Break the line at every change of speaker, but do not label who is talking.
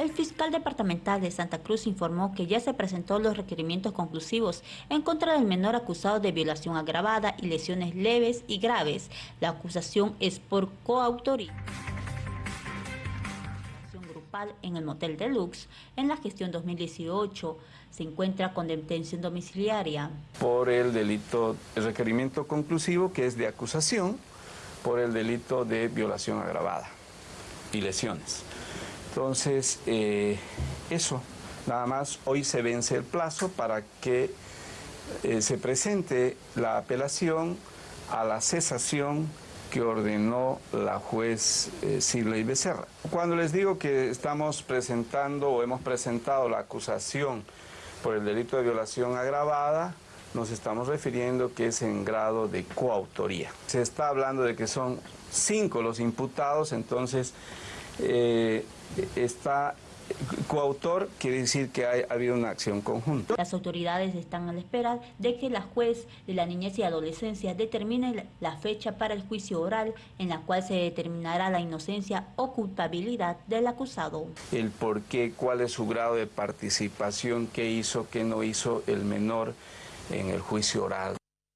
El fiscal departamental de Santa Cruz informó que ya se presentó los requerimientos conclusivos en contra del menor acusado de violación agravada y lesiones leves y graves. La acusación es por coautoría grupal en el Motel Deluxe en la gestión 2018 se encuentra con detención domiciliaria.
Por el delito, el requerimiento conclusivo que es de acusación por el delito de violación agravada y lesiones. Entonces, eh, eso, nada más, hoy se vence el plazo para que eh, se presente la apelación a la cesación que ordenó la juez eh, Silvia Becerra. Cuando les digo que estamos presentando o hemos presentado la acusación por el delito de violación agravada, nos estamos refiriendo que es en grado de coautoría. Se está hablando de que son cinco los imputados, entonces eh, está coautor quiere decir que ha habido una acción conjunta.
Las autoridades están a la espera de que la juez de la niñez y adolescencia determine la fecha para el juicio oral en la cual se determinará la inocencia o culpabilidad del acusado.
El por qué, cuál es su grado de participación, qué hizo, qué no hizo el menor en el juicio oral.